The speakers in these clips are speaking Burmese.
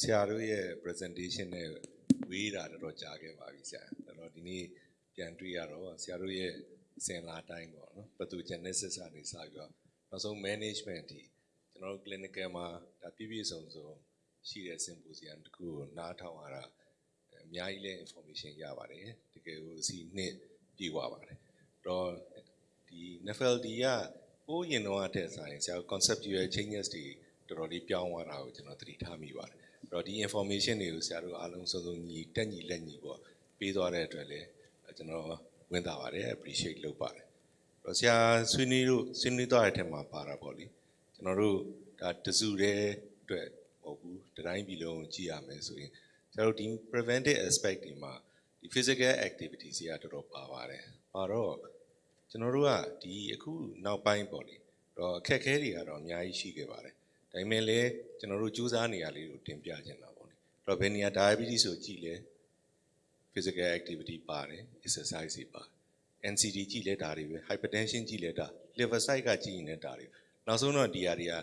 ဆရာတို့ရဲ့ presentation နဲ့ဝေးတာတော်တော်ကြာခဲ့ပါပြီဆရာအဲ့တော့ဒီနေ့ပြန်တွေ့ရတော့ဆရာတို့ရဲ့အစဉ်လာတိုင်းပေါ့နော် pathogenesis ကနေစပြီးတော့နောက်ဆုံး management အထိကျွန်တော်တို့ clinical မှာဒါပြည့်ပြည့်စုံစုံရှိတဲ့ symposium တစ်ခုကိုနားထောင်ရတာအများကြီးလည်း information ရပါတယ်တကယ်ကိုအစီနှစ်ပြေဝပါတယ်တော့ဒီ NFLD ကပိုးရင်တော့တဲ့ဆိုင်ဆရာတို့ conceptual changes တွေတော်တော်လေးပြောင်းသွားတာကိုကျွန်တော်သတိထားမိပါတယ်အဲ့ တော့ဒီ information တွေကိုဆရာတို့အားလုံးစုံစုံညီတက်ညီလက်ညီပေါ့ပေးသွားတဲ့အတွက်လည်းကျွန်တော်ဝင်တာပါတယ် appreciate လုပ်ပါတယ်အဲ့တော့ဆရာဆွေးနွေးလို့ဆွေးနွေးသွားတဲ့အထက်မှာပါတာပေါ့လေကျွန်တော်တို့ဒါတစုတဲ့အတွက်မဟုတ်ဘူးတတိုင်းပြည်လုံးကိုကြည့်ရမယ်ဆိုရင်ဆရာတို့ဒီ preventive aspect တွေမှာဒီ physical activities တွေကတော်တော်ပါပါတယ်ပါတော့ကျွန်တော်တို့ကဒီအခုနောက်ပိုင်းပေါ့လေတော့အခက်အခဲတွေကတော့အများကြီးရှိခဲ့ပါတယ် ဒါပေမဲ့လည်းကျွန်တော်တို့စူးစမ်းနေရလေးကိုတင်ပြချင်တာပေါ့လေအဲ့တော့ဘယ်နေရာ diabetes ဆိုကြည့်လဲ physical activity ပါတယ် exercise တွေပါ NCD ကြည့်လဲဒါတွေပဲ hypertension ကြည့်လဲဒါ liver site ကကြည့်ရင်လည်းဒါတွေနောက်ဆုံးတော့ဒီဟာတွေက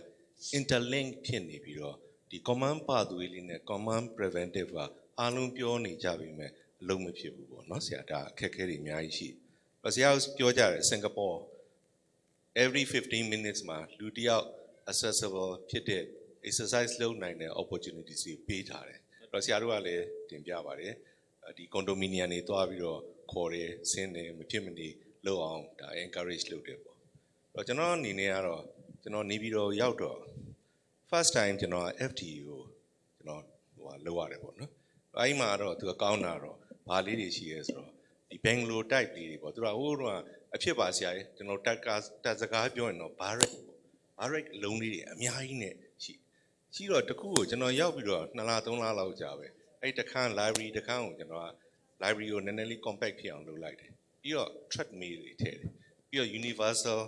interlink ဖြစ်နေပြီးတော့ဒီ common pathway လေးနဲ့ common preventive ကအားလုံးပြောနေကြပြီမဲ့အလုံးမဖြစ်ဘူးပေါ့နော်ဆရာဒါအခက်အခဲတွေအများကြီးရှိတယ်ဆရာပြောကြတယ်စင်ကာပူ every 15 minutes မှာလူတစ်ယောက် accessible ဖြစ်တဲ့ exercise လုပ်နိုင်တဲ့ opportunities တွေပေးထားတယ်အဲ့တော့ဆရာတို့ကလည်းတင်ပြပါတယ်ဒီ condominium တွေတွားပြီးတော့ခေါ်တယ်ဆင်းတယ်မဖြစ်မနေလုပ်အောင်ဒါ encourage လုပ်တယ်ပေါ့အဲ့တော့ကျွန်တော်အနေနဲ့ကတော့ကျွန်တော်နေပြီးတော့ရောက်တော့ first time ကျွန်တော် FT ကိုကျွန်တော်ဟိုဟာလောက်ရတယ်ပေါ့နော်အဲဒီမှာတော့သူကကောင်းတာတော့ဘာလေးတွေရှိရဲဆိုတော့ဒီ Bangalore type လေးတွေပေါ့သူကဟိုတော့အဖြစ်ပါဆရာကြီးကျွန်တော်တက်ကတက်စကားပြောရင်တော့ barrack ပေါ့ barrack အလုံးလေးတွေအများကြီးနဲ့ရှိရှိတော့တခုကိုကျွန်တော်ရောက်ပြီးတော့2လ3လလောက်ကြာပဲအဲ့တခန်း library တခန်းကိုကျွန်တော်က library ကိုနည်းနည်းလေး compact ဖြစ်အောင်လုပ်လိုက်တယ်ပြီးတော့ treadmill တွေထည့်တယ်ပြီးတော့ universal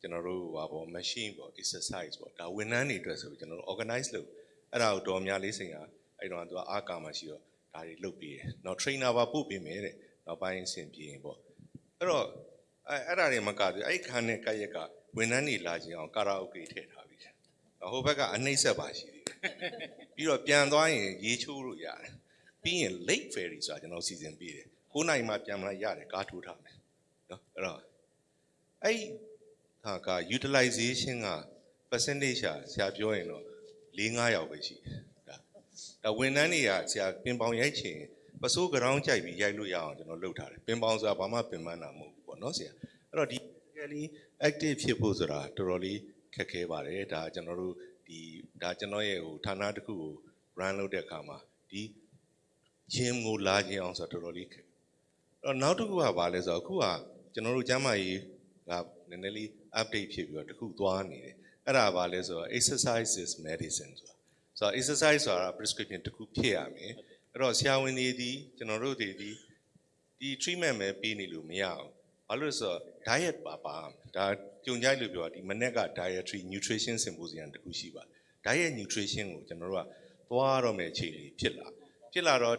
ကျွန်တော်တို့ဟာပေါ့ machine ပေါ့ exercise ပေါ့ဒါဝန်ထမ်းတွေအတွက်ဆိုပြီးကျွန်တော်တို့ organize လုပ်အဲ့ဒါကိုတော်များလေးစိန်ကအဲ့တော့သူကအားကာမရှိတော့ဒါတွေလုပ်ပြီးတယ်နောက် trainer ပါပို့ပေးမယ်တဲ့နောက်ပိုင်းအဆင်ပြေရင်ပေါ့အဲ့တော့အဲ့အဲ့ဒါတွေမကဘူးအဲ့ခန်းနဲ့ကရက်က ဝန်ထမ်းတွေလာခြင်းအောင်ကာရာအိုကေထည့်ထားပြီးတယ်ဟိုဘက်ကအနှိမ့်ဆက်ပါရှိသေးတယ်ပြီးတော့ပြန်သွားရင်ရေချိုးလို့ရတယ်ပြီးရင် lake ferry ဆိုတာကျွန်တော်စီစဉ်ပေးတယ်9နိုင်မှပြန်မလာရတယ်ကားထိုးထားမယ်နော်အဲ့တော့အဲ့ဟာက utilization က percentage ရှာဆရာပြောရင်တော့4-5ယောက်ပဲရှိတယ်ဒါဒါဝန်ထမ်းတွေကဆရာပင်ပေါင်ရိုက်ချင်ပစိုးကရောင်းကြိုက်ပြီးရိုက်လို့ရအောင်ကျွန်တော်လုပ်ထားတယ်ပင်ပေါင်ဆိုတာဘာမှပင်ပန်းတာမဟုတ်ဘူးပေါ့နော်ဆရာအဲ့တော့ဒီ really active ဖြစ်ဖို့ဆိုတာတော်တော်လေးခက်ခဲပါတယ်ဒါကျွန်တော်တို့ဒီဒါကျွန်တော်ရဲ့ဟိုဌာနတစ်ခုကို run လုပ်တဲ့အခါမှာဒီ gym ကိုလာခြင်းအောင်ဆိုတော့တော်တော်လေးခက်အဲ့တော့နောက်တစ်ခုကဘာလဲဆိုတော့အခုကကျွန်တော်တို့ကျမ်းမာရေးကနည်းနည်းလေး update ဖြစ်ပြီးတော့တစ်ခုသွားနေတယ်အဲ့ဒါဘာလဲဆိုတော့ exercise is medicine ဆိုတာဆိုတော့ exercise ဆိုတာ prescription တစ်ခုဖြစ်ရမယ်အဲ့တော့ဆရာဝန်တွေဒီကျွန်တော်တို့တွေဒီဒီ treatment ပဲပေးနေလို့မရအောင် ဘာလို့လဲဆိုတော့ diet ပါပါဒါကြုံကြိုက်လို့ပြောဒီမနေ့က dietary nutrition symposium တစ်ခုရှိပါ diet nutrition ကိုကျွန်တော်တို့ကသွားရတော့မယ့်အခြေအနေဖြစ်လာဖြစ်လာတော့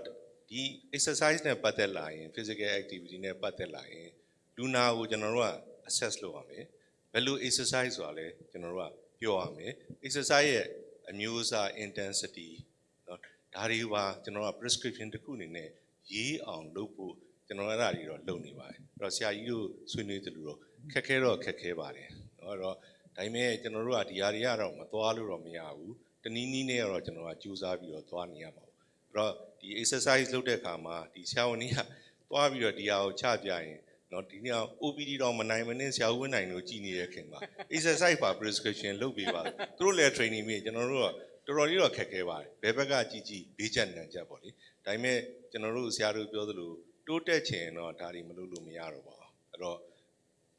ဒီ exercise နဲ့ပတ်သက်လာရင် physical activity နဲ့ပတ်သက်လာရင်လူနာကိုကျွန်တော်တို့က assess လုပ်ရမယ်ဘယ်လို exercise ဆိုတာလဲကျွန်တော်တို့ကပြောရမယ် exercise ရဲ့အမျိုးအစား intensity เนาะဒါတွေပါကျွန်တော်က prescription တစ်ခုအနေနဲ့ရေးအောင်လုပ်ဖို့ ကျွန်တော်အဲ့ဒါကြီးတော့လုပ်နေပါတယ်အဲ့တော့ဆရာကြီးတို့ဆွေးနွေးသလိုတော့ခက်ခဲတော့ခက်ခဲပါတယ်အဲ့တော့ဒါပေမဲ့ကျွန်တော်တို့ကဒီဟာတွေကတော့မသွားလို့တော့မရဘူးတနည်းနည်းနဲ့တော့ကျွန်တော်ကကြိုးစားပြီးတော့သွားနေရမှာပေါ့အဲ့တော့ဒီ exercise လုပ်တဲ့အခါမှာဒီဆရာဝန်ကြီးကသွားပြီးတော့ဒီဟာကိုချပြရင်နော်ဒီနေ့ OPD တော့မနိုင်မနဲ့ဆရာဝန်နိုင်လို့ကြည်နေတဲ့ခင်ဗျ exercise ပါ prescription လုပ်ပေးပါသူတို့လည်း training ပြီးကျွန်တော်တို့ကတော်တော်လေးတော့ခက်ခဲပါတယ်ဘယ်ဘက်ကကြည်ကြည်ဘေးကျန်တန်ကျက်ပေါ့လေဒါပေမဲ့ကျွန်တော်တို့ဆရာတို့ပြောသလို တိုးတက်ချင်တော့ဒါတွေမလုပ်လို့မရတော့ပါဘူးအဲ့တော့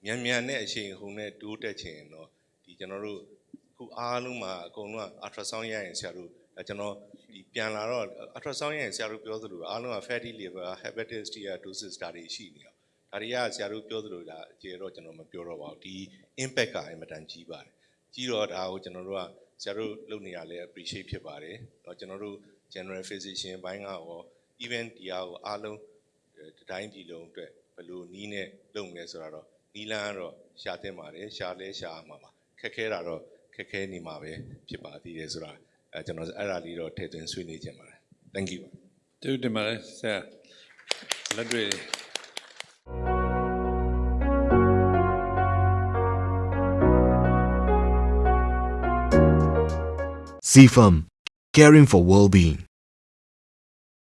မြန်မြန်နဲ့အချိန်ဟုန်နဲ့တိုးတက်ချင်တော့ဒီကျွန်တော်တို့ခုအားလုံးမှာအကုန်လုံးက ultrasound ရရင်ဆရာတို့ကျွန်တော်ဒီပြန်လာတော့ ultrasound ရရင်ဆရာတို့ပြောသလိုအားလုံးက fatty liver hepatitis D dosis ဒါတွေရှိနေတော့ဒါတွေကဆရာတို့ပြောသလိုဒါအကျေတော့ကျွန်တော်မပြောတော့ပါဘူးဒီ impact ကအင်မတန်ကြီးပါတယ်ကြီးတော့ဒါကိုကျွန်တော်တို့ကဆရာတို့လုပ်နေရလဲ appreciate ဖြစ်ပါတယ်တော့ကျွန်တော်တို့ general physician ဘိုင်းကရော event တရားကိုအားလုံး တိုင်းပြည်လုံးအတွက်ဘယ်လိုနီးနဲ့လုပ်မလဲဆိုတာတော့နီးလန်းကတော့ရှားတင်ပါတယ်ရှားလဲရှားမှာပါခက်ခဲတာတော့ခက်ခဲနေမှာပဲဖြစ်ပါသေးတယ်ဆိုတာအဲကျွန်တော်အဲ့ဒါလေးတော့ထည့်သွင်းဆွေးနွေးခြင်းပါတယ် thank you တူတင်ပါတယ်ဆရာလက်တွေ့ซีฟัม caring for well-being